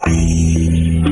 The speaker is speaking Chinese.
路。